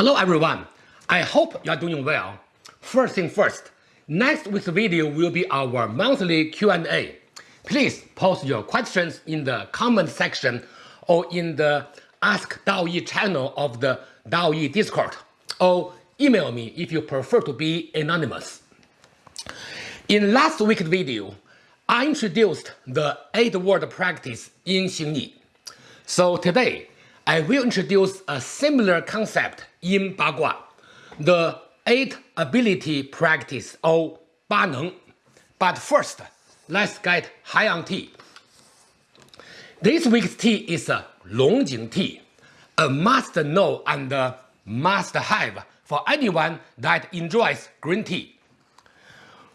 Hello everyone, I hope you are doing well. First thing first, next week's video will be our monthly Q&A. Please post your questions in the comment section or in the Ask Daoyi channel of the Daoyi Discord, or email me if you prefer to be anonymous. In last week's video, I introduced the 8-word practice in Xingyi. So today, I will introduce a similar concept in Bagua, the 8 ability practice or Ba Neng. But first, let's get on tea. This week's tea is a Longjing tea, a must-know and must-have for anyone that enjoys green tea.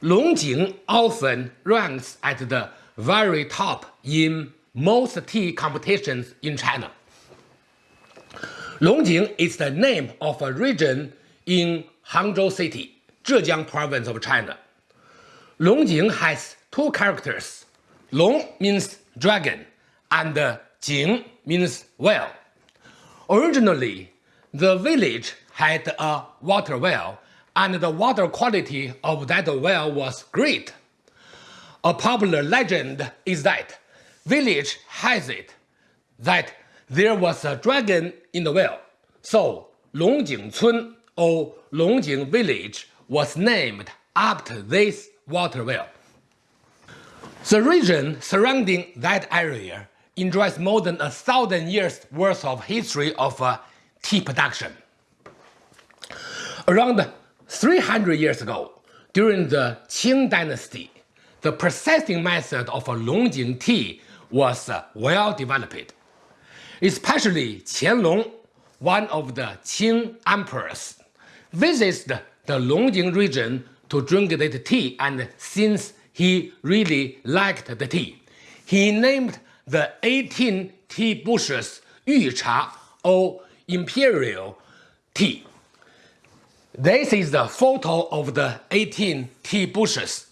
Longjing often ranks at the very top in most tea competitions in China. Longjing is the name of a region in Hangzhou City, Zhejiang province of China. Longjing has two characters. Long means dragon and Jing means well. Originally, the village had a water well and the water quality of that well was great. A popular legend is that village has it that there was a dragon in the well. So Longjing Cun or Longjing Village was named after this water well. The region surrounding that area enjoys more than a thousand years worth of history of uh, tea production. Around 300 years ago, during the Qing dynasty, the processing method of Longjing tea was uh, well developed. Especially Qianlong, one of the Qing emperors, visited the Longjing region to drink the tea and since he really liked the tea, he named the 18 tea bushes Yu Cha or imperial tea. This is the photo of the 18 tea bushes.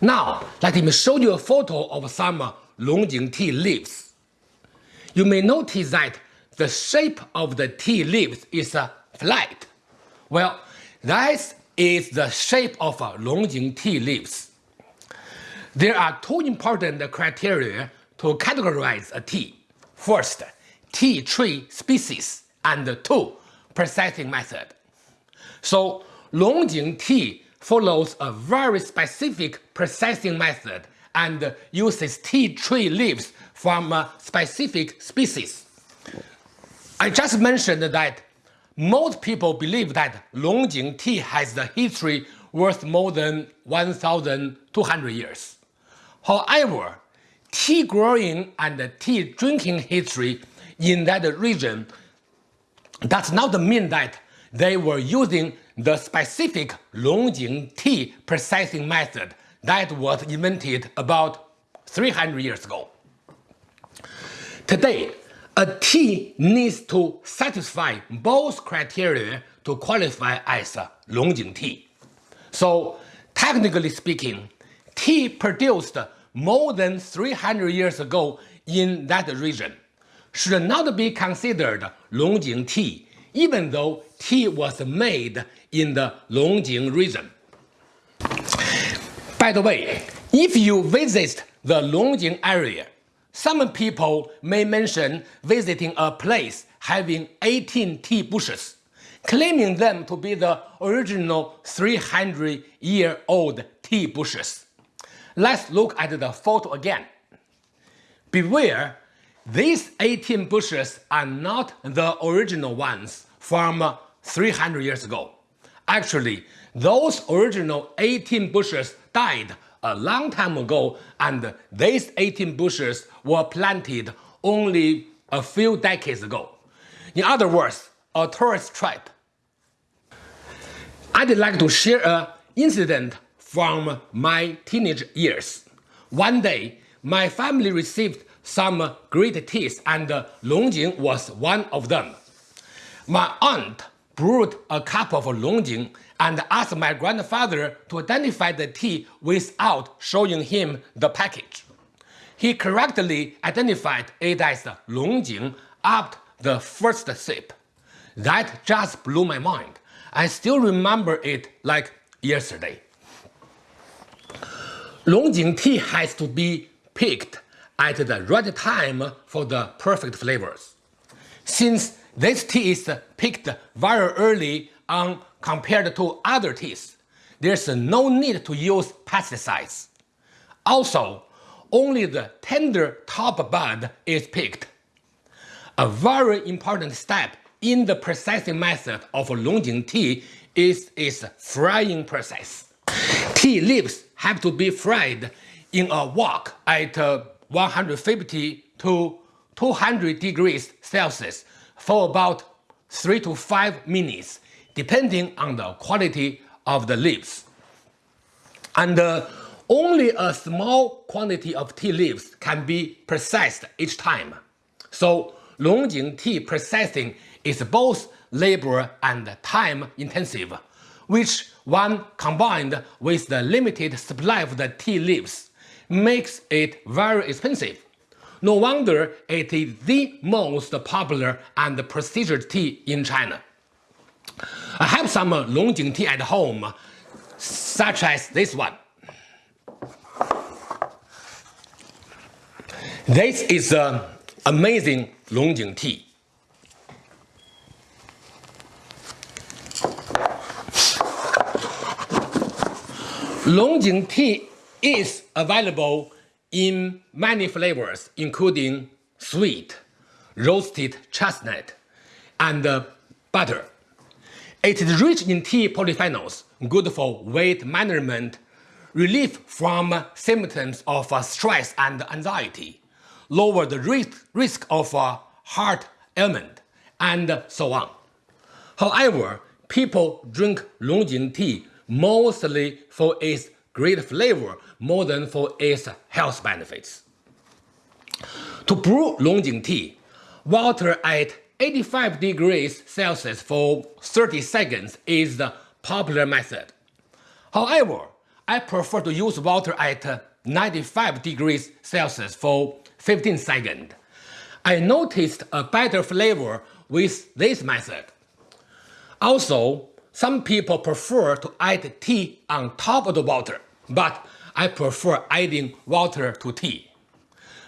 Now, let me show you a photo of some Longjing tea leaves. You may notice that the shape of the tea leaves is a flat. Well, that is the shape of Longjing tea leaves. There are two important criteria to categorize a tea. First, tea tree species, and two, processing method. So Longjing tea follows a very specific processing method and uses tea tree leaves from a specific species. I just mentioned that most people believe that Longjing tea has the history worth more than 1,200 years. However, tea growing and tea drinking history in that region does not mean that they were using the specific Longjing tea processing method that was invented about 300 years ago. Today, a tea needs to satisfy both criteria to qualify as a Longjing tea. So, technically speaking, tea produced more than 300 years ago in that region should not be considered Longjing tea, even though tea was made in the Longjing region. By the way, if you visit the Longjing area, some people may mention visiting a place having 18 tea bushes, claiming them to be the original 300-year-old tea bushes. Let's look at the photo again. Beware these 18 bushes are not the original ones from 300 years ago. Actually, those original 18 bushes died a long time ago and these 18 bushes were planted only a few decades ago. In other words, a tourist trap. I'd like to share an incident from my teenage years. One day, my family received some great teas and Longjing was one of them. My aunt brewed a cup of Longjing and asked my grandfather to identify the tea without showing him the package. He correctly identified it as Longjing after the first sip. That just blew my mind. I still remember it like yesterday. Longjing tea has to be picked at the right time for the perfect flavors. Since this tea is picked very early on compared to other teas, there's no need to use pesticides. Also, only the tender top bud is picked. A very important step in the processing method of Longjing tea is its frying process. Tea leaves have to be fried in a wok at uh, 150 to 200 degrees Celsius for about 3 to 5 minutes, depending on the quality of the leaves. And uh, only a small quantity of tea leaves can be processed each time. So Longjing tea processing is both labor and time intensive, which when combined with the limited supply of the tea leaves makes it very expensive. No wonder it is the most popular and prestigious tea in China. I have some Longjing tea at home, such as this one. This is an amazing Longjing tea. Longjing tea is available in many flavors, including sweet, roasted chestnut, and uh, butter. It is rich in tea polyphenols, good for weight management, relief from symptoms of uh, stress and anxiety, lower the risk, risk of uh, heart ailment, and so on. However, people drink Longjing tea mostly for its great flavor more than for its health benefits. To brew Longjing tea, water at 85 degrees Celsius for 30 seconds is the popular method. However, I prefer to use water at 95 degrees Celsius for 15 seconds. I noticed a better flavor with this method. Also, some people prefer to add tea on top of the water, but I prefer adding water to tea.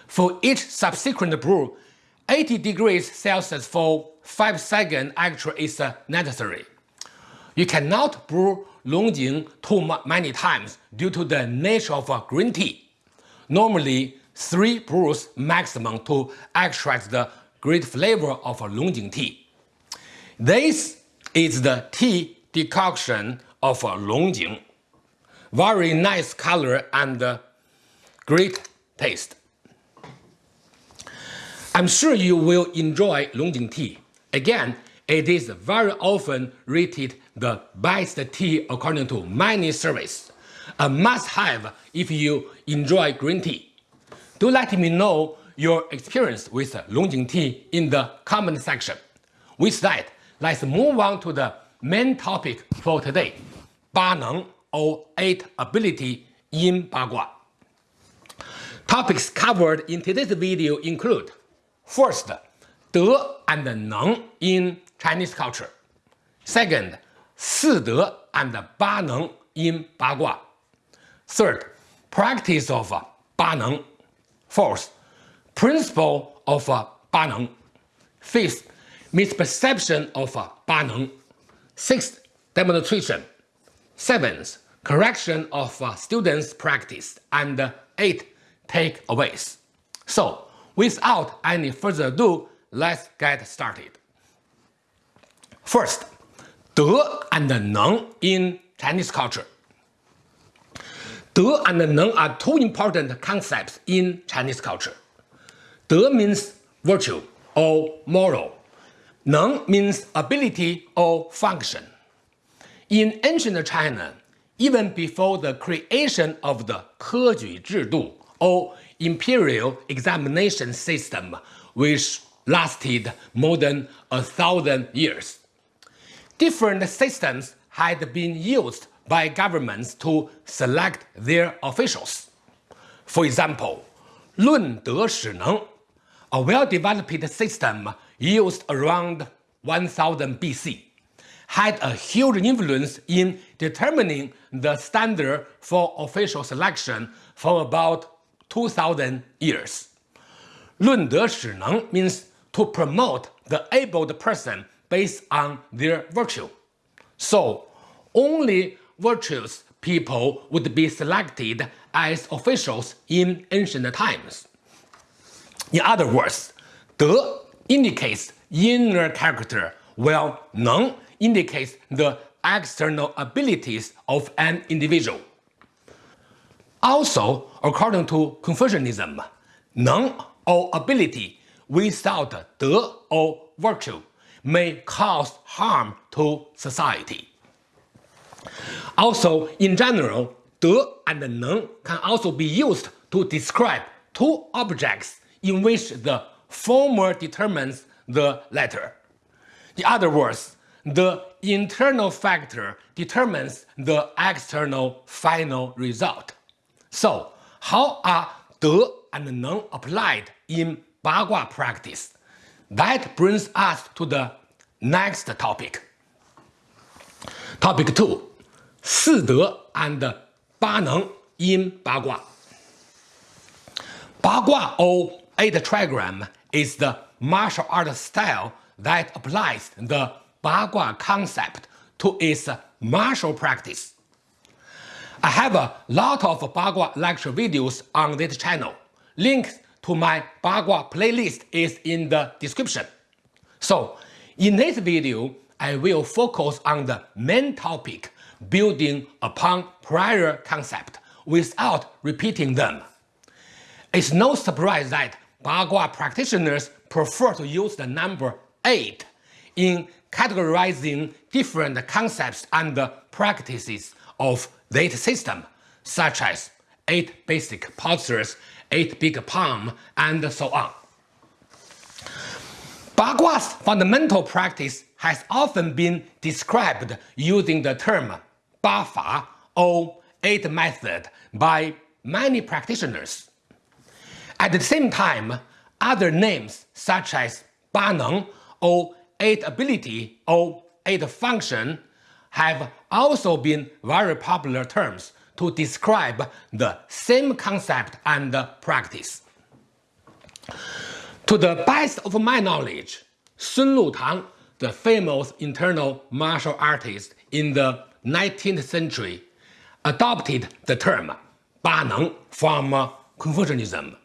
For each subsequent brew, 80 degrees Celsius for 5 seconds actually is necessary. You cannot brew Longjing too many times due to the nature of green tea. Normally, 3 brews maximum to extract the great flavor of Longjing tea. This is the tea decoction of Longjing. Very nice color and uh, great taste. I'm sure you will enjoy Longjing tea. Again, it is very often rated the best tea according to many surveys. A must-have if you enjoy green tea. Do let me know your experience with Longjing tea in the comment section. With that, let's move on to the main topic for today, 八能 or 8 ability in Bagua. Topics covered in today's video include First, De and Neng in Chinese culture. Second, Si De and Ba Neng in Bagua. Third, practice of Ba Neng. Fourth, principle of Ba Neng. Fifth, misperception of Ba Neng. Sixth, demonstration. Seventh, correction of uh, students' practice. And eight, takeaways. So, without any further ado, let's get started. First, De and Neng in Chinese culture. De and Neng are two important concepts in Chinese culture. De means virtue or moral. Neng means ability or function. In ancient China, even before the creation of the 科举制度 or imperial examination system, which lasted more than a thousand years, different systems had been used by governments to select their officials. For example, Lun Shi a well-developed system used around 1000 BC had a huge influence in determining the standard for official selection for about 2000 years. 论德使能 means to promote the abled person based on their virtue. So, only virtuous people would be selected as officials in ancient times. In other words, 德 indicates inner character, while 能 indicates the external abilities of an individual. Also, according to Confucianism, 能 or ability without de or virtue may cause harm to society. Also, in general, de and neng can also be used to describe two objects in which the former determines the latter. In other words, the internal factor determines the external final result. So, how are 德 and 能 applied in 八卦 practice? That brings us to the next topic. Topic 2. 四德 and 八能 in 八卦. Bagua or eight trigram is the martial art style that applies the Bagua concept to its martial practice. I have a lot of Bagua lecture videos on this channel. Links to my Bagua playlist is in the description. So, in this video, I will focus on the main topic building upon prior concept without repeating them. It's no surprise that Bagua practitioners prefer to use the number 8 in categorizing different concepts and practices of this system, such as 8 basic postures, 8 big palm, and so on. Bagua's fundamental practice has often been described using the term Ba Fa or 8 method by many practitioners. At the same time, other names such as Ba Neng or 8 ability or 8 function have also been very popular terms to describe the same concept and practice. To the best of my knowledge, Sun Lutang, the famous internal martial artist in the 19th century, adopted the term Ba Neng from Confucianism.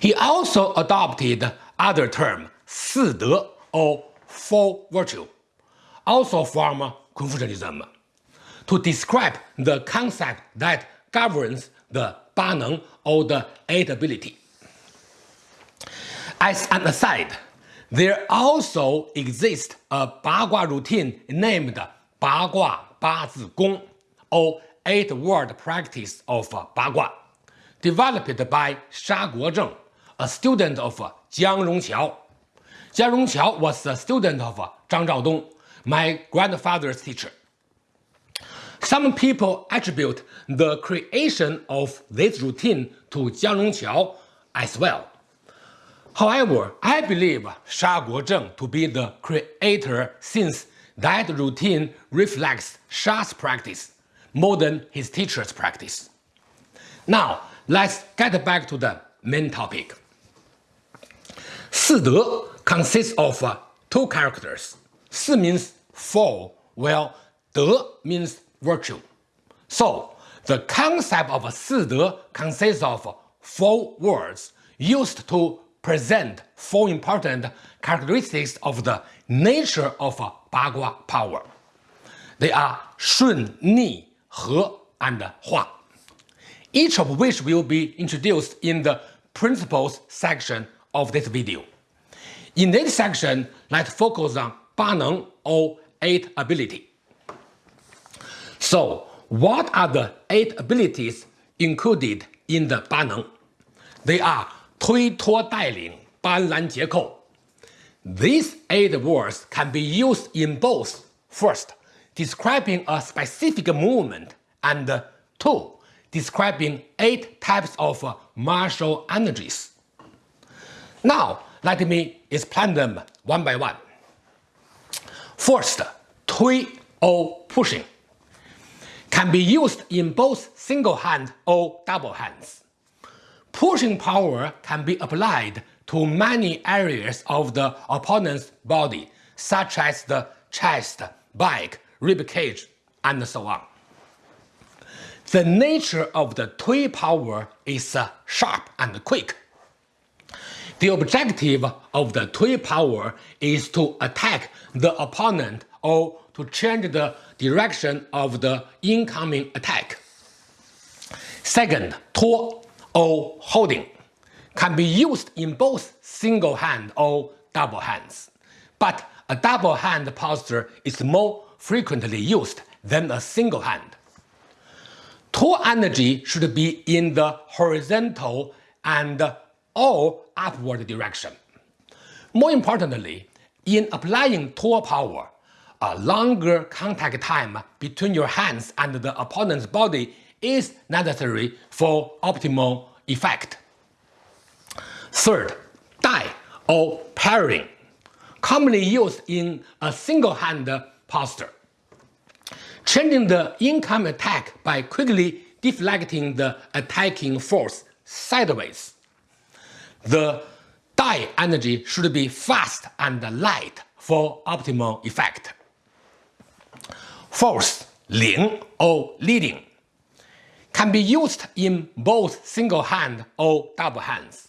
He also adopted other term 四德 Oh, or four virtue, also from Confucianism, to describe the concept that governs the Ba Neng or the eight ability. As an aside, there also exists a Bagua routine named Bagua Ba Zi Gong, or eight-word practice of Bagua developed by Sha Guozheng, a student of Jiang Rongqiao. Rongqiao was a student of uh, Zhang Zhaodong, my grandfather's teacher. Some people attribute the creation of this routine to Jiang Rongqiao as well. However, I believe Sha Guozheng to be the creator since that routine reflects Sha's practice more than his teacher's practice. Now, Let's get back to the main topic. 四德 consists of uh, two characters. Si means four, while de means virtue. So, the concept of si de consists of four words used to present four important characteristics of the nature of uh, Bagua power. They are Shun, Ni, He, and Hua, each of which will be introduced in the principles section of this video. In this section, let's focus on Ba Neng or 8 ability. So, what are the 8 abilities included in the Ba Neng? They are 推脱带领、斑斓结扣. These 8 words can be used in both first, describing a specific movement, and two, describing eight types of martial energies. Now, let me explain them one by one. First, tui or pushing can be used in both single hand or double hands. Pushing power can be applied to many areas of the opponent's body, such as the chest, back, rib cage, and so on. The nature of the Tui power is uh, sharp and quick. The objective of the Tui power is to attack the opponent or to change the direction of the incoming attack. Second, tuo or holding can be used in both single hand or double hands, but a double hand posture is more frequently used than a single hand. Tuo energy should be in the horizontal and or upward direction. More importantly, in applying Tuo power, a longer contact time between your hands and the opponent's body is necessary for optimal effect. Third, dai or parrying, commonly used in a single-hand posture. Changing the income attack by quickly deflecting the attacking force sideways. The dai energy should be fast and light for optimal effect. Fourth, ling or leading can be used in both single hand or double hands.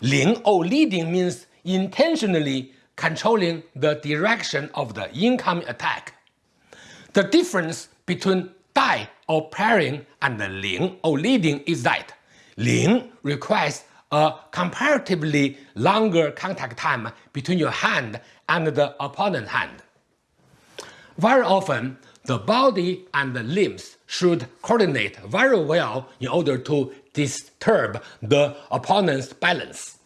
Ling or leading means intentionally controlling the direction of the incoming attack. The difference between dai or parrying and ling or leading is that ling requires a comparatively longer contact time between your hand and the opponent's hand. Very often, the body and the limbs should coordinate very well in order to disturb the opponent's balance,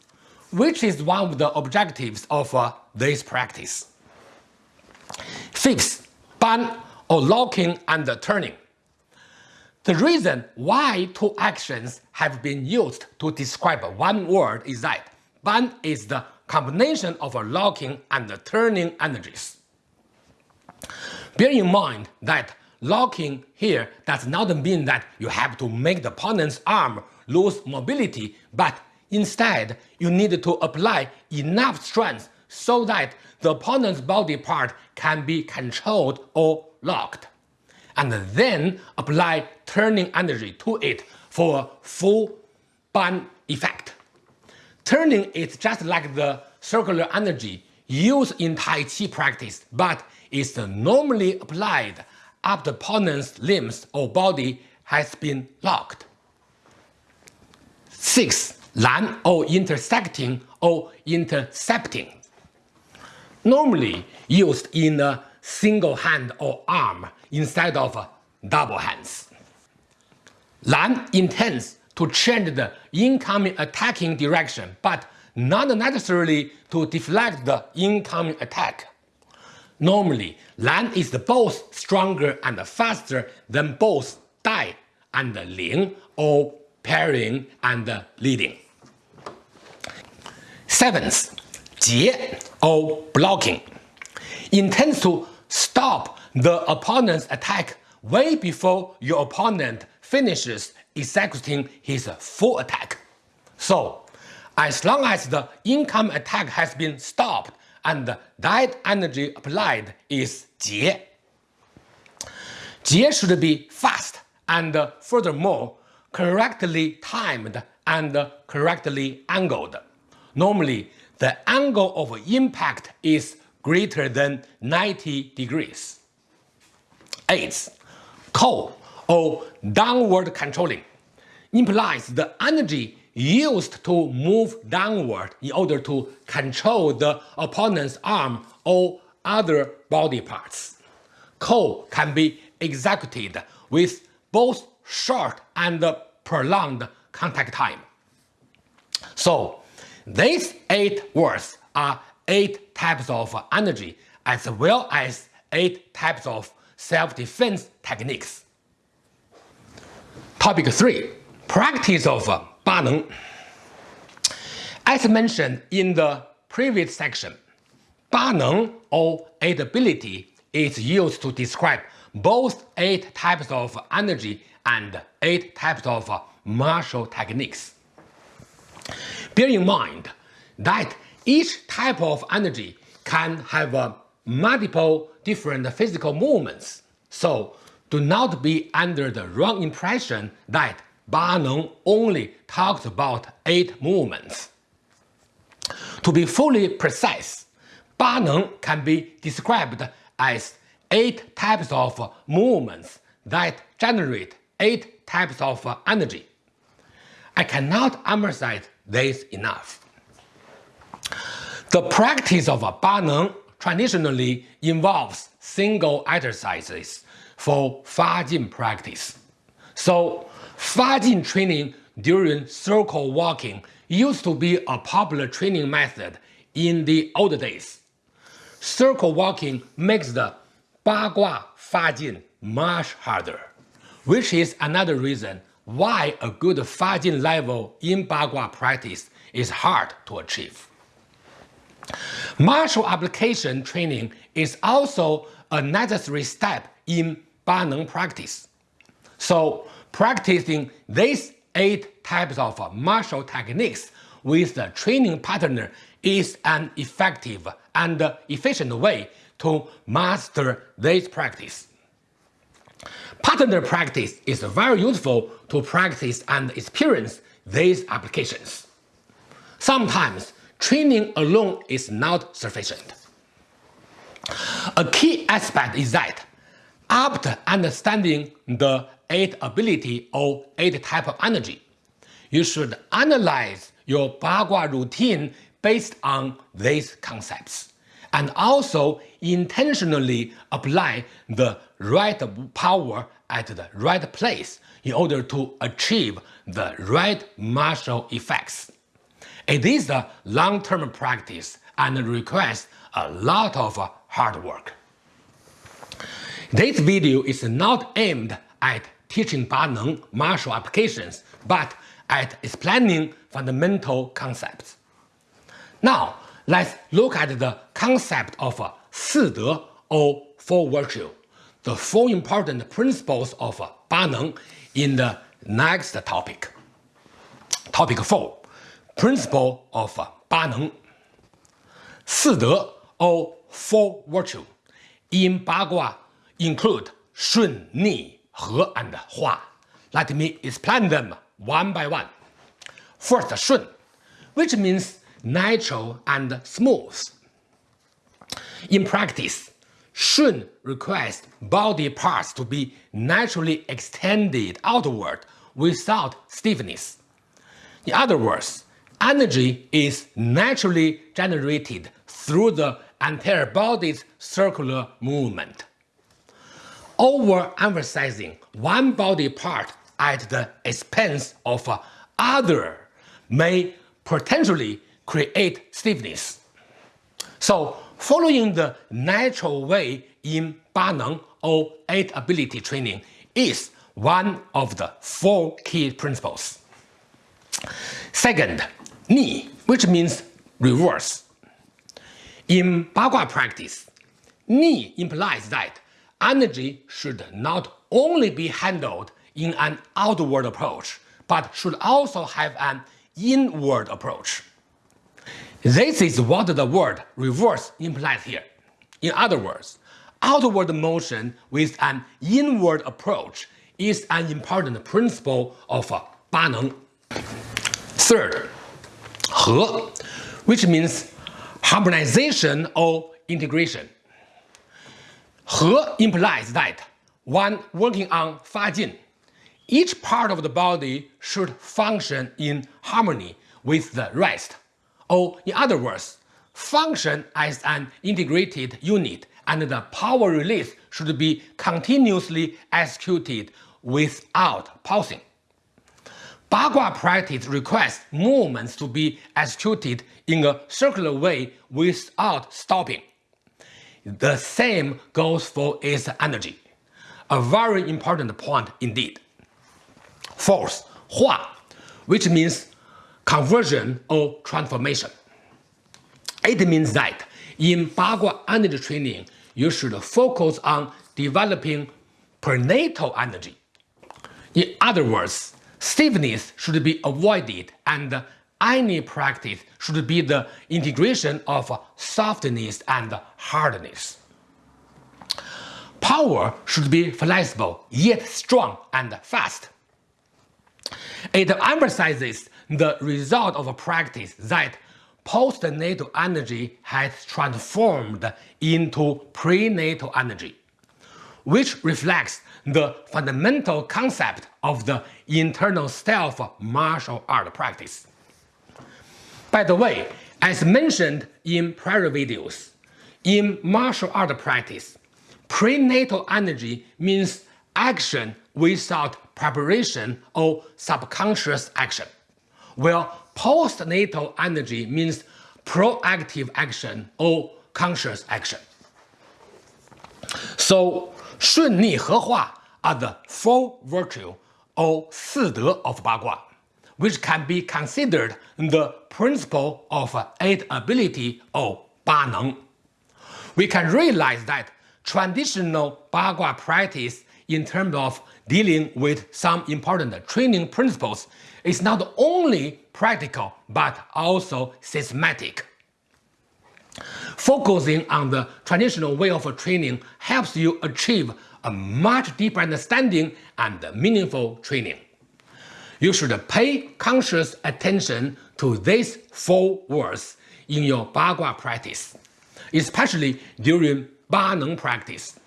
which is one of the objectives of uh, this practice. Fifth, ban or locking and turning. The reason why two actions have been used to describe one word is that ban is the combination of locking and turning energies. Bear in mind that locking here does not mean that you have to make the opponent's arm lose mobility, but instead you need to apply enough strength so that the opponent's body part can be controlled or locked, and then apply turning energy to it for full ban effect. Turning is just like the circular energy used in Tai Chi practice, but is normally applied after opponent's limbs or body has been locked. 6. Lan or intersecting or intercepting. Normally used in a single hand or arm instead of double hands. Lan intends to change the incoming attacking direction, but not necessarily to deflect the incoming attack. Normally, Lan is both stronger and faster than both Dai and Ling or pairing and leading. Seventh, Jie or blocking intends to stop the opponent's attack way before your opponent finishes executing his full attack. So, as long as the income attack has been stopped and that energy applied is Jie. Jie should be fast and furthermore correctly timed and correctly angled. Normally, the angle of impact is greater than 90 degrees. 8. Kou or downward controlling implies the energy used to move downward in order to control the opponent's arm or other body parts. Kou can be executed with both short and prolonged contact time. So, these eight words are eight types of energy as well as eight types of self-defense techniques. Topic 3. Practice of Baneng. As mentioned in the previous section, Baneng or eight ability is used to describe both eight types of energy and eight types of martial techniques. Bear in mind that each type of energy can have uh, multiple different physical movements, so do not be under the wrong impression that Baneng only talks about eight movements. To be fully precise, Baneng can be described as eight types of movements that generate eight types of energy. I cannot emphasize this enough. The practice of Ba Baneng traditionally involves single exercises for Fa Fajin practice. So, Fa Fajin training during circle walking used to be a popular training method in the old days. Circle walking makes the Bagua Fajin much harder, which is another reason why a good Fa Fajin level in Bagua practice is hard to achieve. Martial application training is also a necessary step in Baneng practice. So practicing these eight types of martial techniques with the training partner is an effective and efficient way to master this practice. Partner practice is very useful to practice and experience these applications. Sometimes training alone is not sufficient. A key aspect is that after understanding the eight ability or eight type of energy, you should analyze your Bagua routine based on these concepts and also intentionally apply the right power at the right place in order to achieve the right martial effects. It is a long-term practice and requires a lot of hard work. This video is not aimed at teaching Baneng martial applications, but at explaining fundamental concepts. Now, let's look at the concept of Si De or Four Virtue, the four important principles of Baneng in the next topic. Topic 4. Principle of Baneng. Si De or Four Virtue in Bagua include Shun, Ni, He, and Hua. Let me explain them one by one. First, Shun, which means natural and smooth. In practice, Shun requires body parts to be naturally extended outward without stiffness. In other words, energy is naturally generated through the entire body's circular movement. Overemphasizing one body part at the expense of other may potentially create stiffness. So following the natural way in Baneng or 8 ability training is one of the four key principles. Second, Ni, which means reverse. In Bagua practice, Ni implies that energy should not only be handled in an outward approach, but should also have an inward approach. This is what the word reverse implies here. In other words, outward motion with an inward approach is an important principle of Baneng. Third, He, which means harmonization or integration. He implies that when working on Fajin, each part of the body should function in harmony with the rest, or in other words, function as an integrated unit and the power release should be continuously executed without pausing. Bagua practice requires movements to be executed in a circular way without stopping. The same goes for its energy, a very important point indeed. Fourth, Hua, which means conversion or transformation. It means that in Bagua energy training, you should focus on developing prenatal energy. In other words, stiffness should be avoided and any practice should be the integration of softness and hardness. Power should be flexible, yet strong and fast. It emphasizes the result of a practice that postnatal energy has transformed into prenatal energy, which reflects the fundamental concept of the internal self martial art practice. By the way, as mentioned in prior videos, in martial art practice, prenatal energy means action without preparation or subconscious action, while postnatal energy means proactive action or conscious action. So, 顺逆和化 are the four virtues or 四德 of Bagua, which can be considered the principle of eight ability or 八能. We can realize that traditional Bagua practice in terms of dealing with some important training principles is not only practical but also systematic. Focusing on the traditional way of training helps you achieve a much deeper understanding and meaningful training. You should pay conscious attention to these four words in your Bagua practice, especially during Ba Neng practice.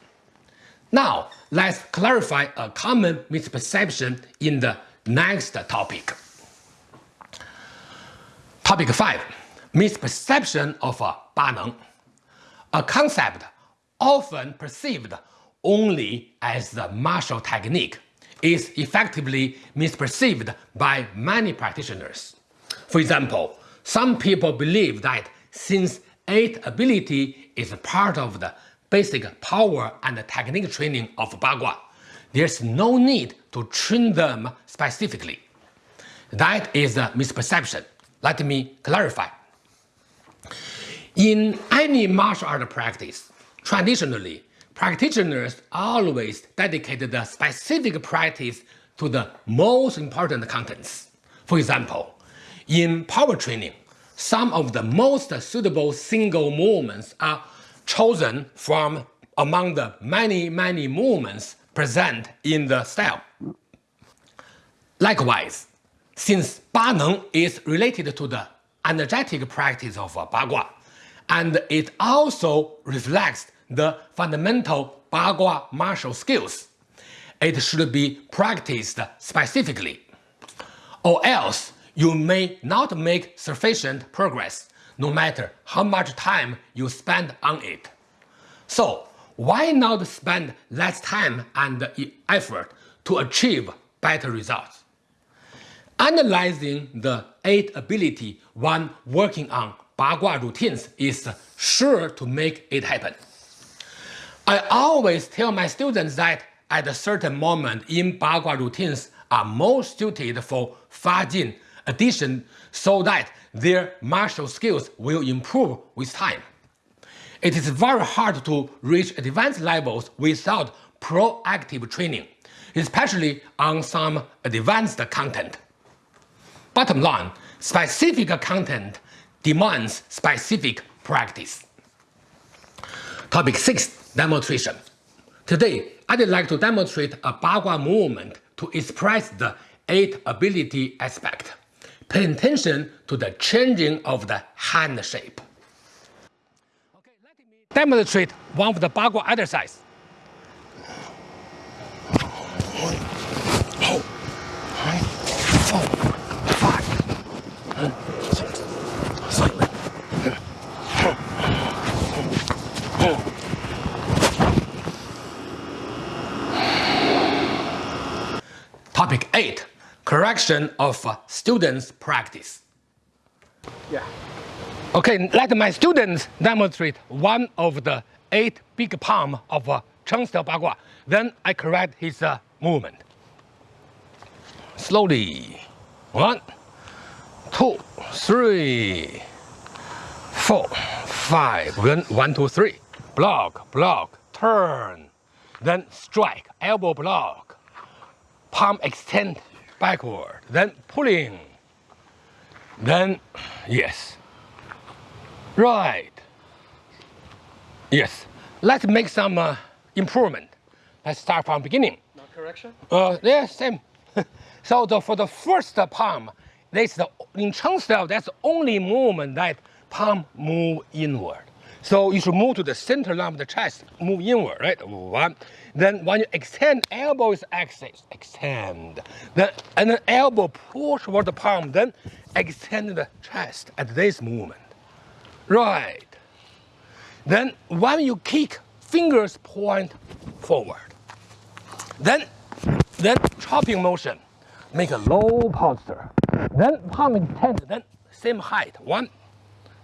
Now, let's clarify a common misperception in the next topic. Topic 5. Misperception of Ba Neng. A concept often perceived only as the martial technique is effectively misperceived by many practitioners. For example, some people believe that since eight ability is part of the basic power and technique training of Bagua. There's no need to train them specifically. That is a misperception. Let me clarify. In any martial art practice, traditionally, practitioners always dedicate the specific practice to the most important contents. For example, in power training, some of the most suitable single movements are chosen from among the many, many movements present in the style. Likewise, since Ba Neng is related to the energetic practice of uh, Bagua, and it also reflects the fundamental Bagua martial skills, it should be practiced specifically, or else you may not make sufficient progress no matter how much time you spend on it. So why not spend less time and effort to achieve better results? Analyzing the eight ability when working on Bagua routines is sure to make it happen. I always tell my students that at a certain moment in Bagua routines are most suited for Fajin addition so that their martial skills will improve with time. It is very hard to reach advanced levels without proactive training, especially on some advanced content. Bottom line, specific content demands specific practice. Topic 6. Demonstration. Today, I'd like to demonstrate a Bagua movement to express the eight ability aspect. Pay attention to the changing of the hand shape. Okay, let me demonstrate one of the Bagua exercise. One, two, three, four, five, six, seven. Topic 8 correction of students' practice. Yeah. Okay, let my students demonstrate one of the eight big palm of uh, Cheng style Bagua. Then I correct his uh, movement. Slowly. One, two, three, four, five, then one, two, three. Block, block, turn, then strike, elbow block, palm extend backward, then pulling, then yes, right, yes. Let's make some uh, improvement. Let's start from beginning. No correction? Uh, yeah, same. so the, for the first palm, that's the in Cheng style. That's the only movement that palm move inward. So you should move to the center line of the chest, move inward, right? One. Then when you extend, elbow is axis, extend. Then and then elbow push toward the palm, then extend the chest at this movement. Right. Then when you kick, fingers point forward. Then, then chopping motion, make a low posture. Then palm extend, then same height. One,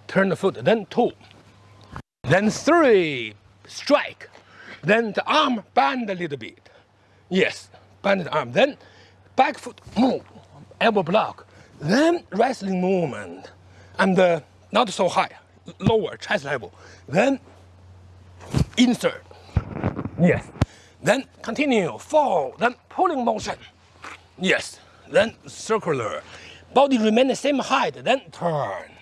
turn the foot, then two. Then three, strike. Then the arm bend a little bit. Yes, bend the arm. Then back foot move, elbow block. Then wrestling movement, and uh, not so high, lower chest level. Then insert. Yes. Then continue, fall, then pulling motion. Yes. Then circular. Body remain the same height, then turn.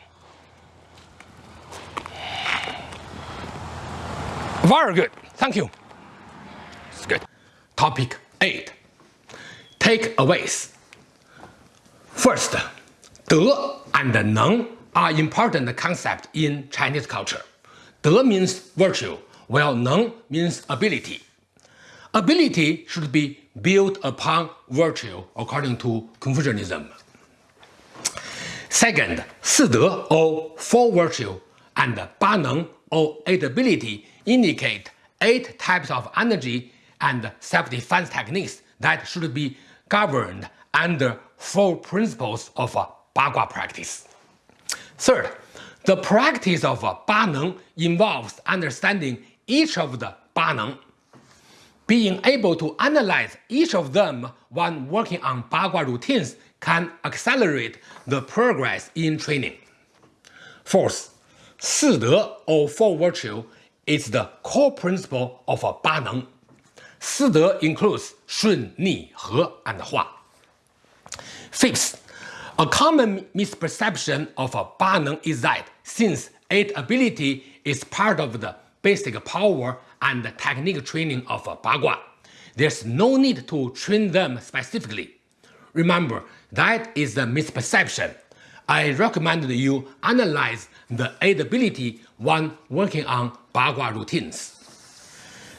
Very good. Thank you. It's good. Topic 8. Takeaways. First, 德 and 能 are important concepts in Chinese culture. 德 means virtue, while 能 means ability. Ability should be built upon virtue according to Confucianism. Second, 四德 or four virtue and 八能 or eight ability indicate eight types of energy and self-defense techniques that should be governed under four principles of Bagua practice. Third, the practice of Ba Neng involves understanding each of the Ba Neng. Being able to analyze each of them when working on Bagua routines can accelerate the progress in training. Fourth, 四德 or four virtue is the core principle of Ba Si De includes Shun, Ni, He, and Hua. Fifth, a common misperception of Ba is that since eight ability is part of the basic power and technique training of Bagua, there's no need to train them specifically. Remember, that is a misperception. I recommend you analyze the eight ability when working on Bagua routines.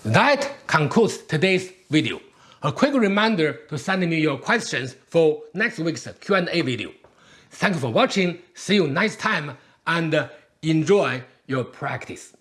That concludes today's video. A quick reminder to send me your questions for next week's Q&A video. Thank you for watching, see you next time, and enjoy your practice.